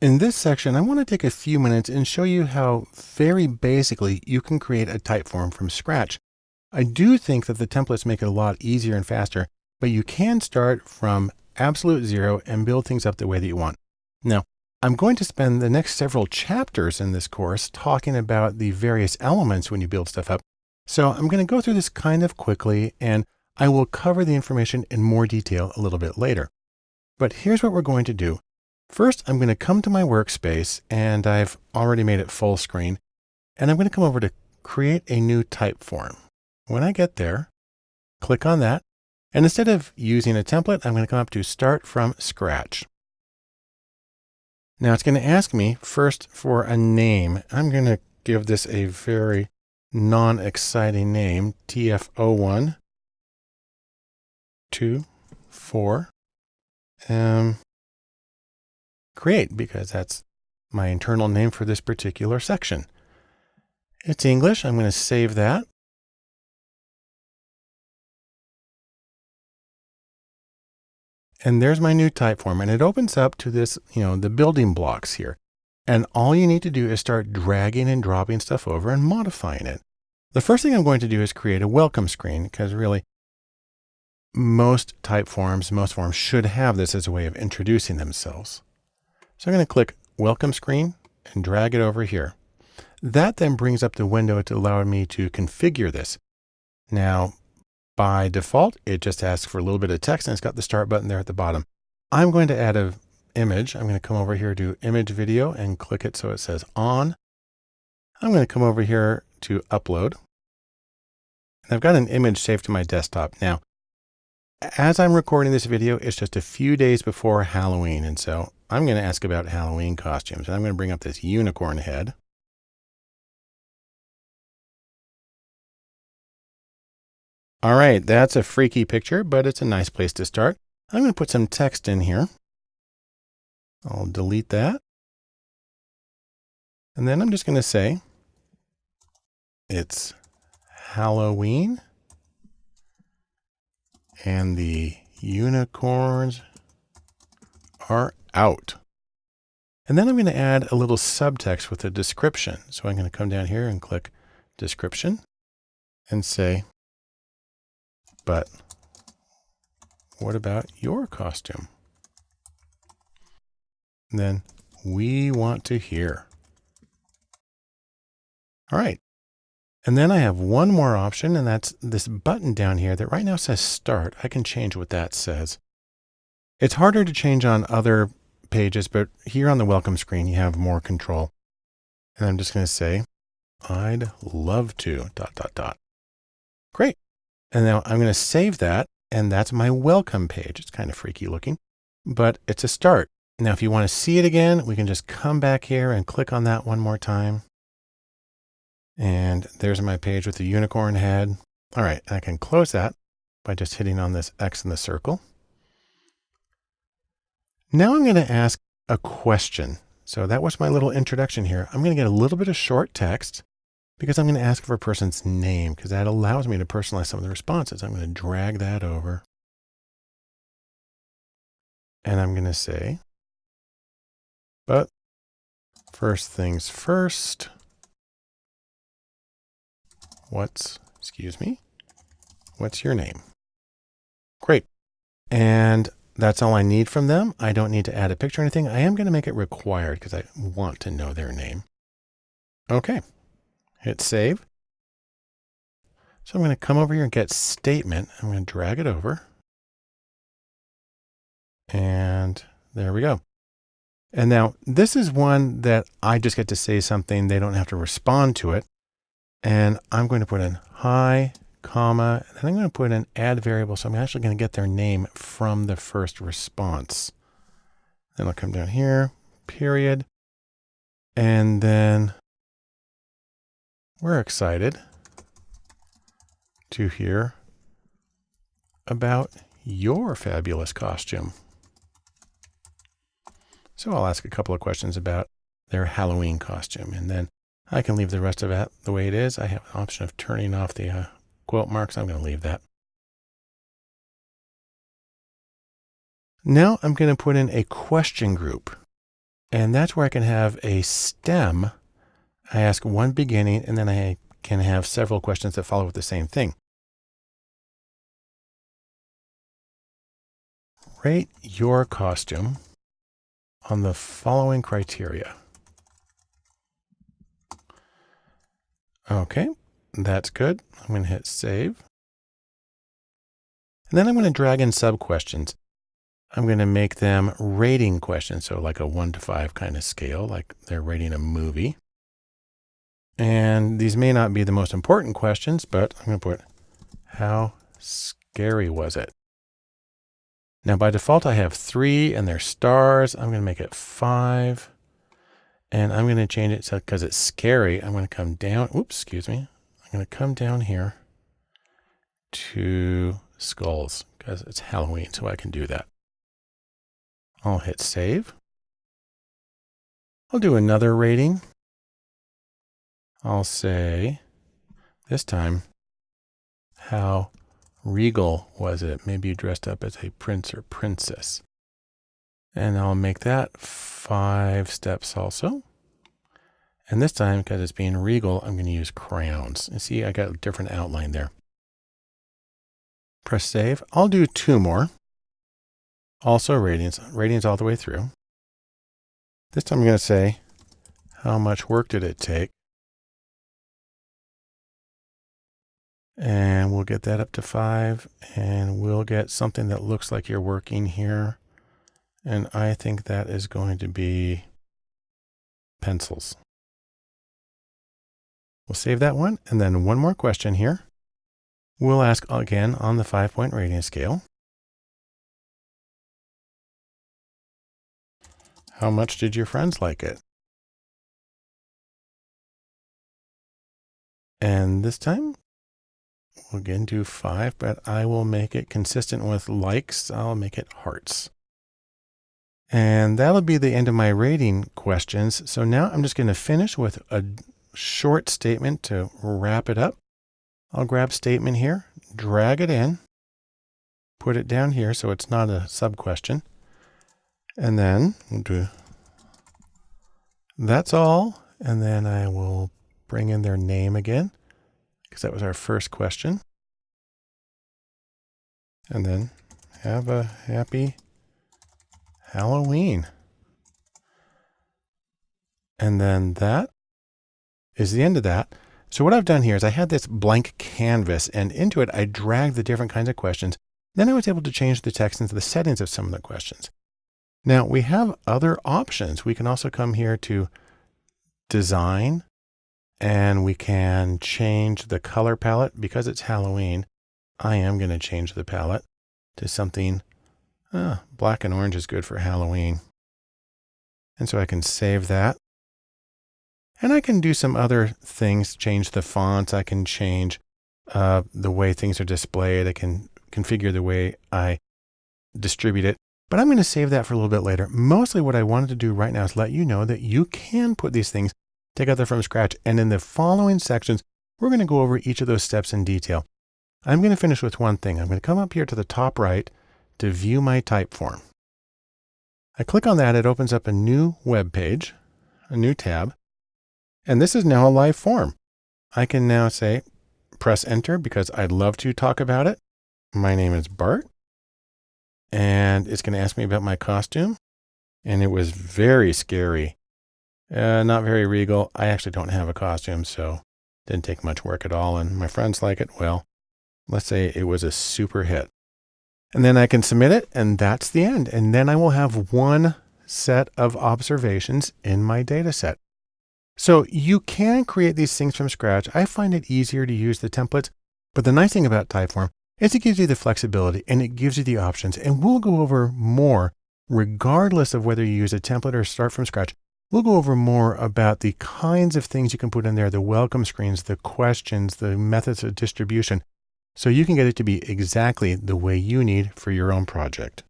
In this section, I want to take a few minutes and show you how very basically you can create a Typeform from scratch. I do think that the templates make it a lot easier and faster, but you can start from absolute zero and build things up the way that you want. Now, I'm going to spend the next several chapters in this course talking about the various elements when you build stuff up. So I'm going to go through this kind of quickly and I will cover the information in more detail a little bit later. But here's what we're going to do. First, I'm going to come to my workspace and I've already made it full screen. And I'm going to come over to create a new Typeform. When I get there, click on that. And instead of using a template, I'm going to come up to start from scratch. Now it's going to ask me first for a name. I'm going to give this a very non-exciting name, TF01, 2, 4. Um, create because that's my internal name for this particular section. It's English. I'm going to save that. And there's my new Typeform and it opens up to this, you know, the building blocks here. And all you need to do is start dragging and dropping stuff over and modifying it. The first thing I'm going to do is create a welcome screen because really most Typeforms, most forms should have this as a way of introducing themselves. So I'm going to click welcome screen and drag it over here. That then brings up the window to allow me to configure this. Now, by default, it just asks for a little bit of text and it's got the start button there at the bottom. I'm going to add an image. I'm going to come over here to image video and click it so it says on. I'm going to come over here to upload. And I've got an image saved to my desktop. Now, as I'm recording this video, it's just a few days before Halloween. And so I'm going to ask about Halloween costumes. And I'm going to bring up this unicorn head. All right, that's a freaky picture, but it's a nice place to start. I'm going to put some text in here. I'll delete that. And then I'm just going to say it's Halloween and the unicorns are out. And then I'm going to add a little subtext with a description. So I'm going to come down here and click description and say, but what about your costume? And then we want to hear. All right. And then I have one more option, and that's this button down here that right now says start. I can change what that says. It's harder to change on other pages, but here on the welcome screen, you have more control. And I'm just going to say, I'd love to, dot, dot, dot. Great. And now I'm going to save that. And that's my welcome page. It's kind of freaky looking, but it's a start. Now, if you want to see it again, we can just come back here and click on that one more time. And there's my page with the unicorn head. All right. I can close that by just hitting on this X in the circle. Now I'm going to ask a question. So that was my little introduction here. I'm going to get a little bit of short text because I'm going to ask for a person's name because that allows me to personalize some of the responses. I'm going to drag that over. And I'm going to say, but first things first, what's, excuse me, what's your name? Great. And that's all I need from them. I don't need to add a picture or anything. I am going to make it required because I want to know their name. Okay, hit save. So I'm going to come over here and get statement. I'm going to drag it over. And there we go. And now this is one that I just get to say something. They don't have to respond to it. And I'm going to put in hi comma, and then I'm going to put in add variable. So I'm actually going to get their name from the first response. Then I'll come down here, period. And then we're excited to hear about your fabulous costume. So I'll ask a couple of questions about their Halloween costume, and then I can leave the rest of it the way it is. I have an option of turning off the uh, quote marks. I'm going to leave that. Now I'm going to put in a question group. And that's where I can have a stem. I ask one beginning and then I can have several questions that follow with the same thing. Rate your costume on the following criteria. Okay, that's good. I'm going to hit save. And then I'm going to drag in sub questions. I'm going to make them rating questions. So like a one to five kind of scale, like they're rating a movie. And these may not be the most important questions, but I'm going to put how scary was it? Now by default, I have three and they're stars. I'm going to make it five and I'm going to change it so because it's scary. I'm going to come down. Oops, excuse me. I'm going to come down here to skulls because it's Halloween. So I can do that. I'll hit save. I'll do another rating. I'll say this time, how regal was it? Maybe you dressed up as a prince or princess. And I'll make that five steps also. And this time, because it's being regal, I'm going to use crowns. And see, I got a different outline there. Press save. I'll do two more. Also ratings, ratings all the way through. This time I'm going to say, how much work did it take? And we'll get that up to five and we'll get something that looks like you're working here. And I think that is going to be pencils. We'll save that one. And then one more question here. We'll ask again on the five point rating scale. How much did your friends like it? And this time we'll again do five, but I will make it consistent with likes. I'll make it hearts. And that'll be the end of my rating questions. So now I'm just going to finish with a short statement to wrap it up. I'll grab statement here, drag it in, put it down here so it's not a sub question. And then we'll do that's all. And then I will bring in their name again because that was our first question. And then have a happy Halloween. And then that is the end of that. So what I've done here is I had this blank canvas and into it, I dragged the different kinds of questions. Then I was able to change the text into the settings of some of the questions. Now we have other options. We can also come here to design and we can change the color palette because it's Halloween. I am going to change the palette to something uh, black and orange is good for Halloween. And so I can save that. And I can do some other things, change the fonts. I can change uh, the way things are displayed. I can configure the way I distribute it. But I'm going to save that for a little bit later. Mostly what I wanted to do right now is let you know that you can put these things together from scratch. And in the following sections, we're going to go over each of those steps in detail. I'm going to finish with one thing. I'm going to come up here to the top right to view my Typeform. I click on that. It opens up a new web page, a new tab. And this is now a live form. I can now say, press enter because I'd love to talk about it. My name is Bart and it's going to ask me about my costume. And it was very scary. Uh, not very regal. I actually don't have a costume, so didn't take much work at all. And my friends like it. Well, let's say it was a super hit. And then I can submit it and that's the end. And then I will have one set of observations in my data set. So you can create these things from scratch. I find it easier to use the templates, but the nice thing about Typeform is it gives you the flexibility and it gives you the options. And we'll go over more regardless of whether you use a template or start from scratch. We'll go over more about the kinds of things you can put in there, the welcome screens, the questions, the methods of distribution, so you can get it to be exactly the way you need for your own project.